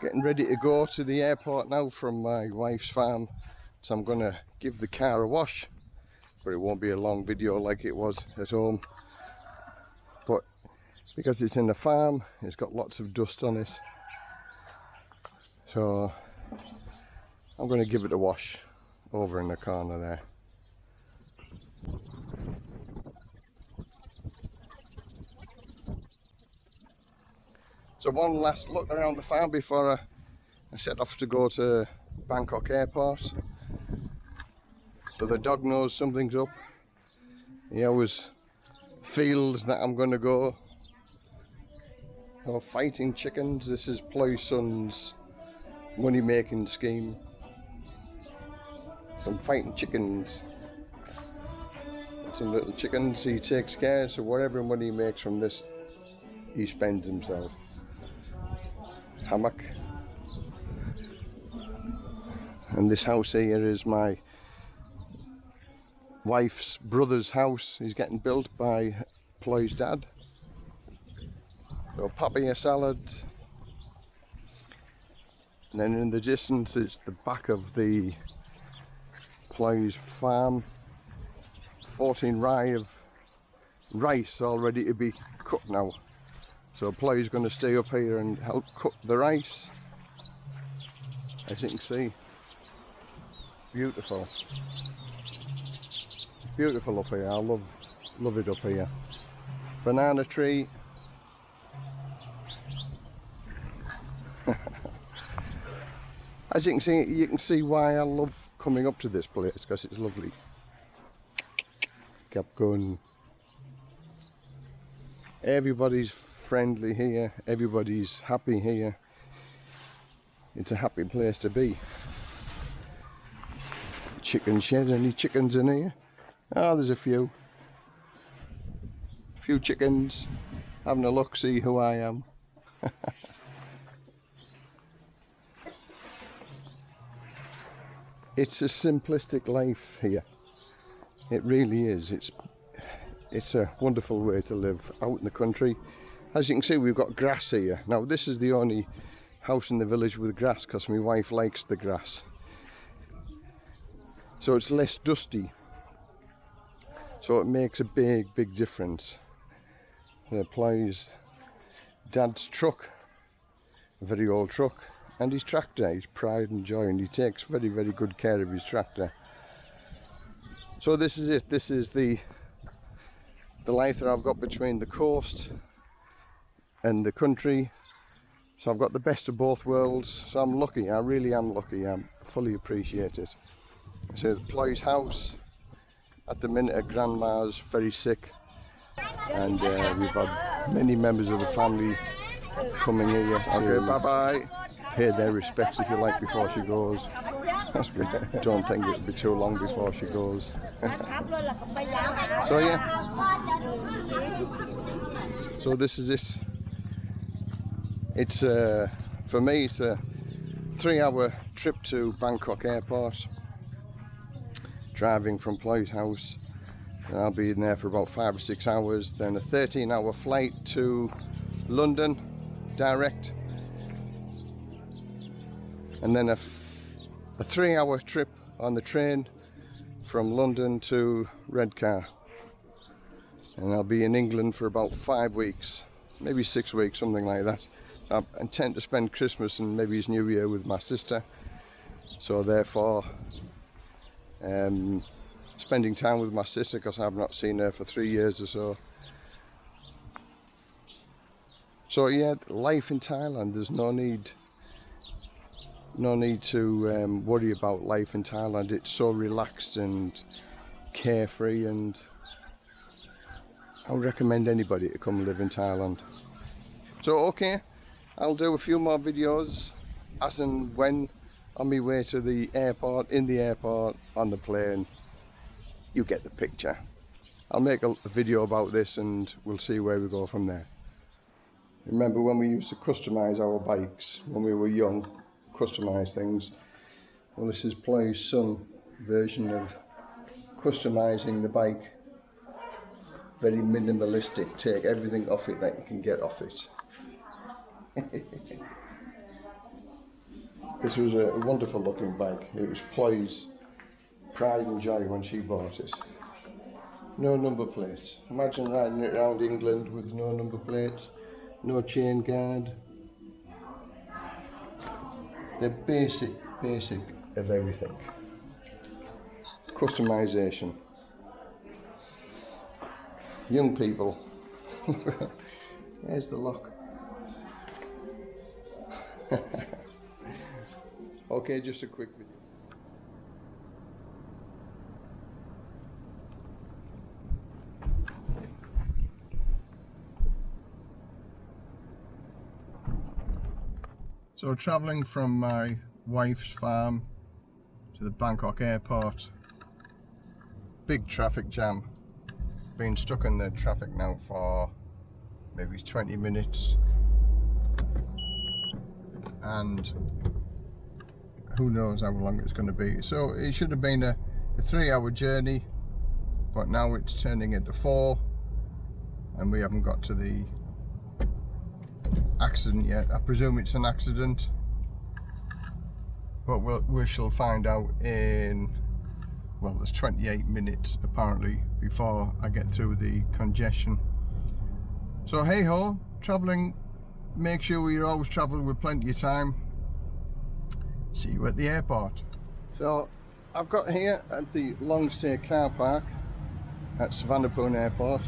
getting ready to go to the airport now from my wife's farm. So I'm gonna give the car a wash but it won't be a long video like it was at home. But because it's in the farm it's got lots of dust on it. So I'm going to give it a wash over in the corner there so one last look around the farm before I, I set off to go to Bangkok airport. So the dog knows something's up. He always feels that I'm going to go. Oh, fighting chickens this is Ploy Son's money making scheme. Some fighting chickens. Some little chickens he takes care so whatever money he makes from this he spends himself hammock and this house here is my wife's brother's house. He's getting built by Ploy's dad. So papaya salad. And then in the distance is the back of the Ploy's farm. 14 rai of rice all ready to be cut now so Ploy's going to stay up here and help cut the rice. As you can see. Beautiful. Beautiful up here. I love love it up here. Banana tree. As you can see you can see why I love coming up to this place because it's lovely. Kept going everybody's friendly here everybody's happy here it's a happy place to be chicken shed any chickens in here Oh, there's a few. A few chickens. Having a look, see who I am. it's a simplistic life here. It really is. It's it's a wonderful way to live out in the country. As you can see, we've got grass here. Now, this is the only house in the village with grass because my wife likes the grass. So it's less dusty. So it makes a big big difference. There Ploy's dad's truck a very old truck and his tractor. His pride and joy and he takes very very good care of his tractor. So this is it. This is the the life that I've got between the coast and the country so I've got the best of both worlds so I'm lucky I really am lucky I fully appreciate it so the Ploy's house at the minute, grandma's very sick, and uh, we've had many members of the family coming here. Okay, bye bye. Pay their respects if you like before she goes. Don't think it'll be too long before she goes. so yeah. So this is it. It's uh, for me. It's a three-hour trip to Bangkok Airport. Driving from Ploy's house and I'll be in there for about five or six hours then a 13 hour flight to London direct. And then a, a three hour trip on the train from London to Redcar. And I'll be in England for about five weeks maybe six weeks something like that I intend to spend Christmas and maybe his New Year with my sister so therefore um, spending time with my sister because I've not seen her for three years or so. So yeah, life in Thailand, there's no need no need to um, worry about life in Thailand. It's so relaxed and carefree and I would recommend anybody to come live in Thailand. So okay, I'll do a few more videos as and when on my way to the airport, in the airport, on the plane. You get the picture. I'll make a, video about this and we'll see where we go from there. Remember when we used to customise our bikes when we were young, customise things. Well this is Ploy's son version of customising the bike. Very minimalistic, take everything off it that you can get off it. This was a wonderful looking bag. It was Ploy's pride and joy when she bought it. No number plates. Imagine riding it around England with no number plates, no chain guard. The basic, basic of everything. Customization. Young people. There's the lock. okay, just a quick video. So travelling from my wife's farm to the Bangkok airport, big traffic jam, been stuck in the traffic now for maybe 20 minutes and who knows how long it's going to be. So it should have been a, a three hour journey but now it's turning into four and we haven't got to the accident yet. I presume it's an accident but we'll, we shall find out in well there's 28 minutes apparently before I get through the congestion. So hey ho traveling make sure you're always traveling with plenty of time. See you at the airport. So I've got here at the long stay car park at Suvarnabhumi airport.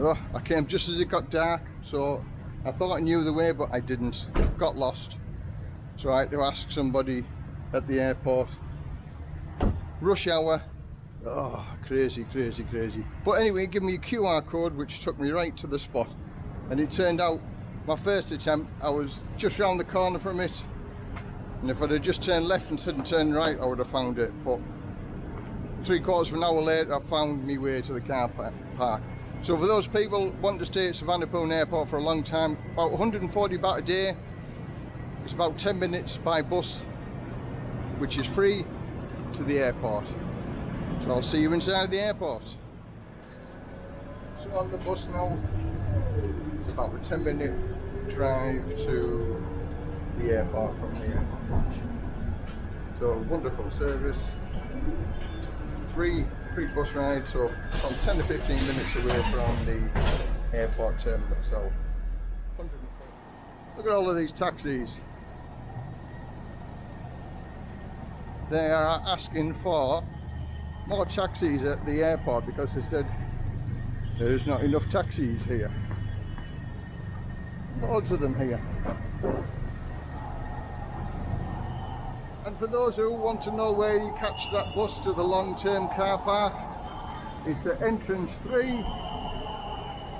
Oh, I came just as it got dark so I thought I knew the way but I didn't. Got lost. So I had to ask somebody at the airport. Rush hour. Oh crazy crazy crazy. But anyway give me a QR code which took me right to the spot. And it turned out my first attempt I was just round the corner from it. And if I'd have just turned left instead of turned right I would have found it. But three quarters of an hour later I found my way to the car park. So for those people wanting to stay at Suvarnabhumi airport for a long time about 140 baht a day it's about 10 minutes by bus which is free to the airport. So I'll see you inside the airport. So on the bus now it's about a 10 minute drive to the airport from here. So wonderful service. Free free bus ride so from 10 to 15 minutes away from the airport terminal itself look at all of these taxis. They are asking for more taxis at the airport because they said there's not enough taxis here loads of them here. And for those who want to know where you catch that bus to the long-term car park it's the entrance 3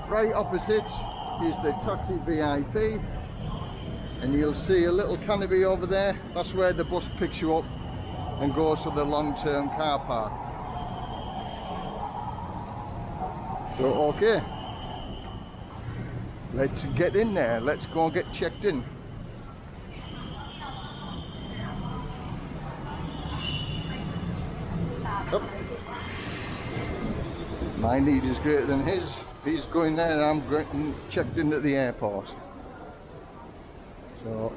right opposite is the taxi VIP and you'll see a little canopy over there. That's where the bus picks you up and goes to the long-term car park. So okay, let's get in there, let's go and get checked in. Oh. My need is greater than his. He's going there and I'm getting checked in at the airport. So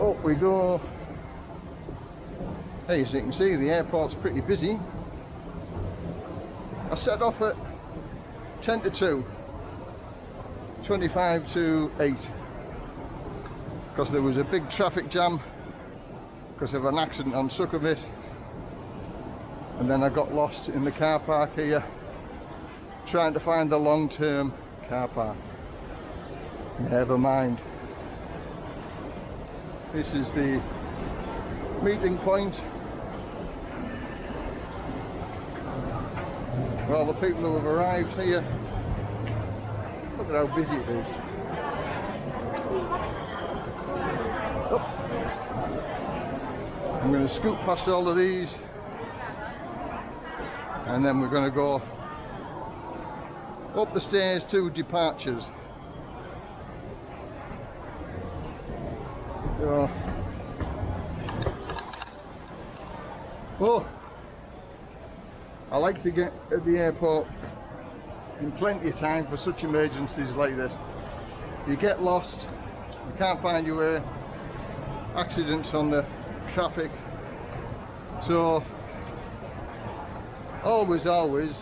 Up we go. Hey, as you can see, the airport's pretty busy. I set off at 10 to 2, 25 to 8, because there was a big traffic jam because of an accident on Sukhumvit and then I got lost in the car park here trying to find the long-term car park. Never mind. This is the meeting point all the people who have arrived here. Look at how busy it is. Oh. I'm going to scoot past all of these and then we're going to go up the stairs to departures. Oh, I like to get at the airport in plenty of time for such emergencies like this. You get lost, you can't find your way, accidents on the traffic. So always, always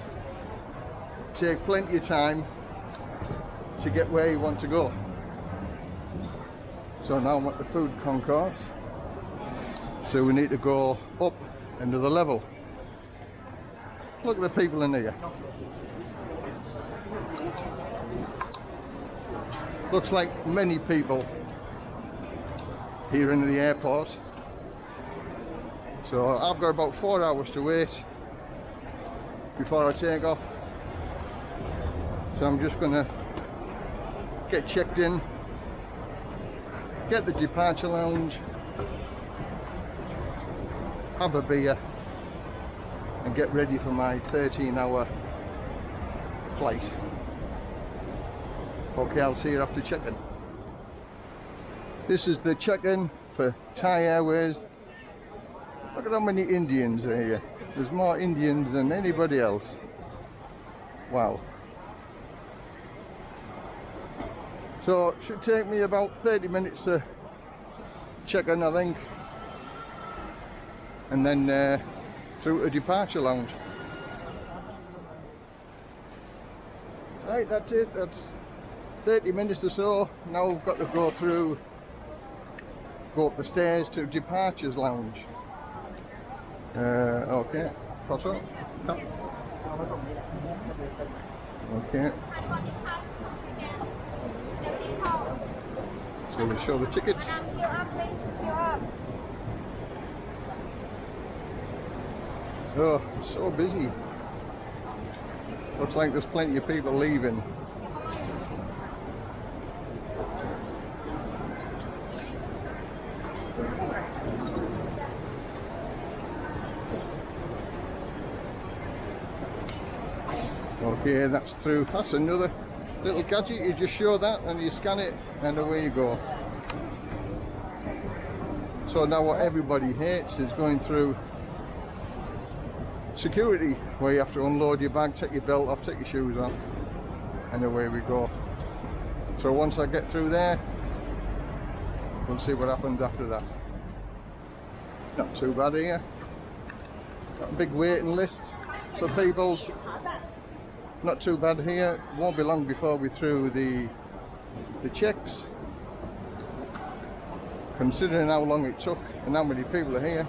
take plenty of time to get where you want to go. So now I'm at the food concourse. So we need to go up another level. Look at the people in here. Looks like many people here in the airport. So I've got about four hours to wait before I take off. So I'm just gonna get checked in, get the departure lounge, have a beer and get ready for my 13 hour flight. Okay, I'll see you after check-in. This is the check-in for Thai Airways. Look at how many Indians are here. There's more Indians than anybody else. Wow. So it should take me about 30 minutes to check in I think. And then uh, through a departure lounge. Right, that's it. That's 30 minutes or so. Now we've got to go through, go up the stairs to departures lounge. Uh, okay, pass up. Okay. So we show the tickets. Oh, so busy. Looks like there's plenty of people leaving. Okay, that's through. That's another little gadget. You just show that and you scan it and away you go. So now what everybody hates is going through security where you have to unload your bag, take your belt off, take your shoes off and away we go. So once I get through there, we'll see what happens after that. Not too bad here. Got a big waiting list for people. Not too bad here. Won't be long before we're through the the checks. Considering how long it took and how many people are here,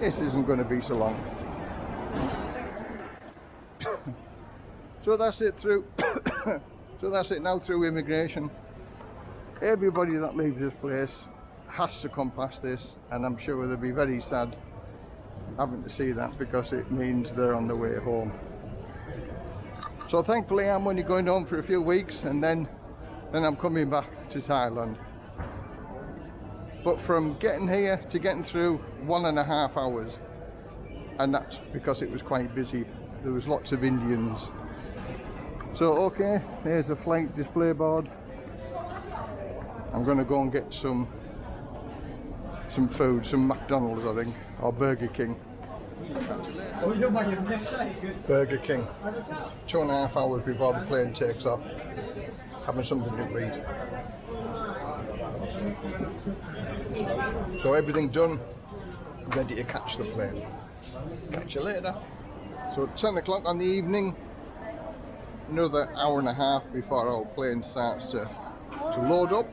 this isn't going to be so long. So that's it through so that's it now through immigration. Everybody that leaves this place has to come past this and I'm sure they'll be very sad having to see that because it means they're on the way home. So thankfully I'm only going home for a few weeks and then then I'm coming back to Thailand. But from getting here to getting through one and a half hours and that's because it was quite busy. There was lots of Indians. So okay there's the flight display board. I'm gonna go and get some some food some McDonald's I think or Burger King. Burger King. Two and a half hours before the plane takes off having something to eat. So everything done ready to catch the plane catch you later. So 10 o'clock on the evening. Another hour and a half before our plane starts to to load up.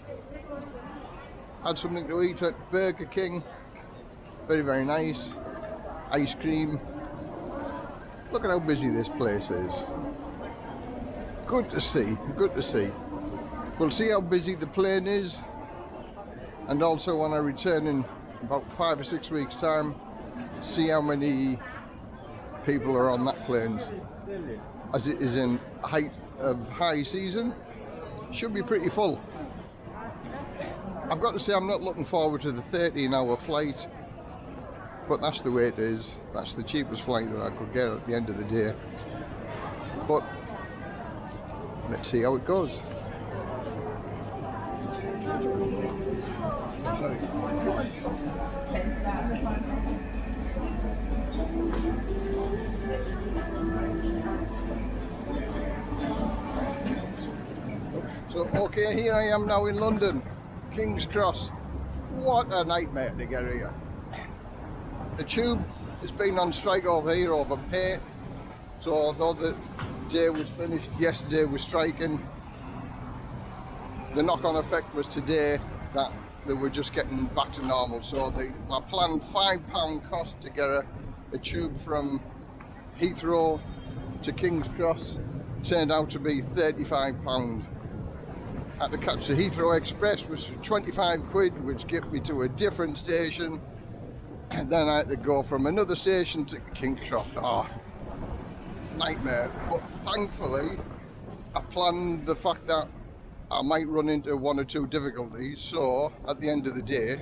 Had something to eat at Burger King. Very very nice. Ice cream. Look at how busy this place is. Good to see good to see. We'll see how busy the plane is. And also when I return in about five or six weeks time see how many people are on that plane. As it is in height of high season should be pretty full. I've got to say I'm not looking forward to the 13 hour flight but that's the way it is. That's the cheapest flight that I could get at the end of the day. But let's see how it goes. Sorry. So, okay, here I am now in London, King's Cross. What a nightmare to get here. The tube has been on strike over here over pay. So although the day was finished yesterday with striking, the knock-on effect was today that they were just getting back to normal. So they, I planned five pound cost to get a, a tube from Heathrow to King's Cross. Turned out to be 35 pound. Had to catch the Heathrow Express, which was 25 quid, which get me to a different station. And then I had to go from another station to King's Cross. Oh, ah, nightmare. But thankfully, I planned the fact that I might run into one or two difficulties so at the end of the day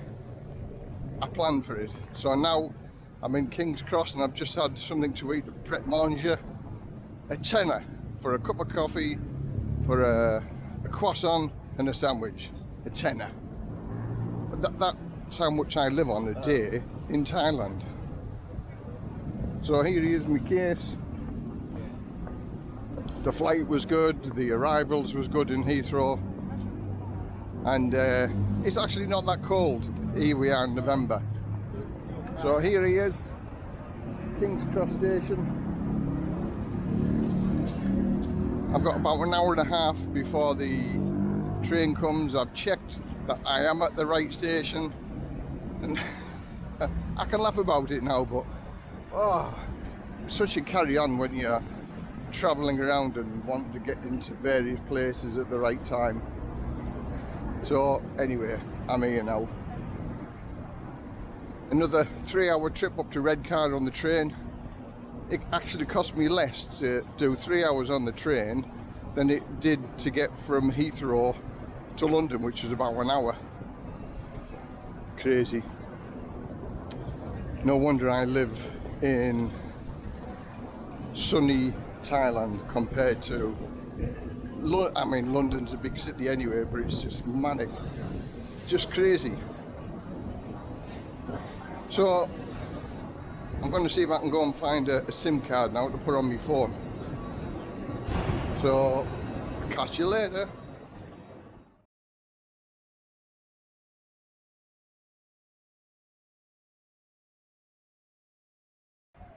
I planned for it so now I'm in King's Cross and I've just had something to eat at Pret Manger a tenner for a cup of coffee for a, a croissant and a sandwich a tenner. That, that's how much I live on a day in Thailand. So here is my case. The flight was good, the arrivals was good in Heathrow. And uh, it's actually not that cold here we are in November. So here he is King's Cross Station I've got about an hour and a half before the train comes I've checked that I am at the right station and I can laugh about it now but oh such a carry on when you're travelling around and wanting to get into various places at the right time. So anyway, I'm here now. Another three hour trip up to Redcar on the train. It actually cost me less to do three hours on the train than it did to get from Heathrow to London, which is about an hour. Crazy. No wonder I live in sunny Thailand compared to I mean London's a big city anyway but it's just manic just crazy so I'm going to see if I can go and find a, a SIM card now to put on my phone so catch you later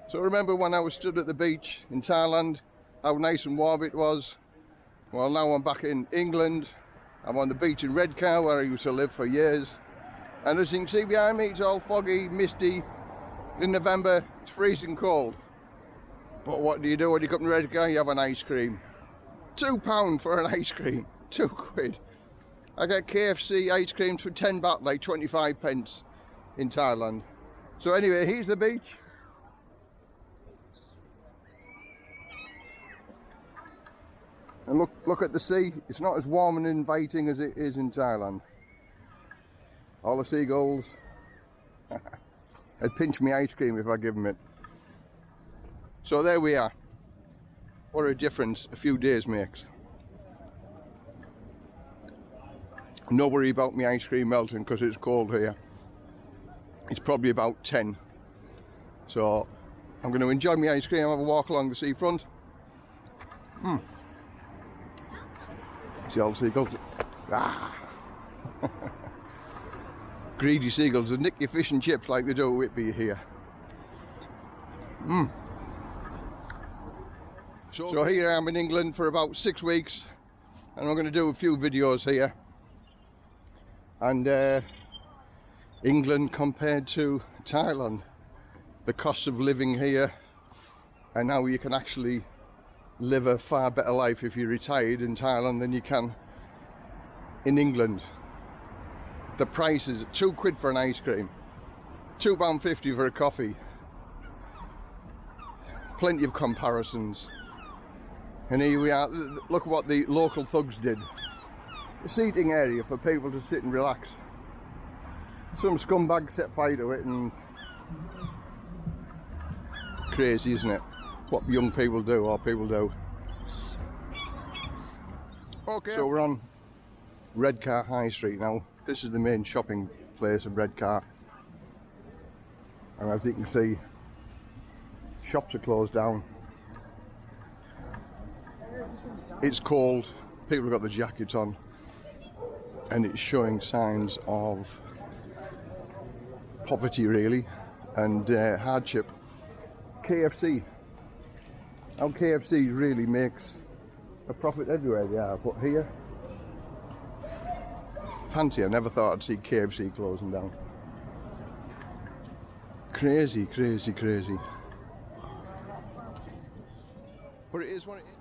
So remember when I was stood at the beach in Thailand, how nice and warm it was? Well now I'm back in England, I'm on the beach in Redcar where I used to live for years. And as you can see behind me, it's all foggy, misty. In November, it's freezing cold. But what do you do when you come to Redcar? You have an ice cream. Two pound for an ice cream, two quid. I get KFC ice creams for 10 baht, like 25 pence in Thailand. So anyway, here's the beach. And look, look at the sea. It's not as warm and inviting as it is in Thailand. All the seagulls. They'd pinch me ice cream if I give them it. So there we are. What a difference a few days makes. No worry about me ice cream melting because it's cold here. It's probably about 10. So I'm going to enjoy my ice cream, have a walk along the seafront. Hmm. See all the seagulls. Ah. Greedy seagulls that nick your fish and chips like they do at Whitby here. Mm. So, so here I am in England for about six weeks and I'm going to do a few videos here and uh, England compared to Thailand the cost of living here and how you can actually live a far better life if you're retired in Thailand than you can in England. The price is two quid for an ice cream, two pound fifty for a coffee. Plenty of comparisons. And here we are, look what the local thugs did. A seating area for people to sit and relax. Some scumbag set fire to it and crazy isn't it? what young people do or people do. Okay. So we're on Redcar High Street now. This is the main shopping place of Redcar. And as you can see, shops are closed down. it's cold, people have got the jackets on, and it's showing signs of poverty really and uh, hardship. KFC. Now KFC really makes a profit everywhere they are, but here, fancy, I never thought I'd see KFC closing down. Crazy, crazy, crazy. But it is what it is.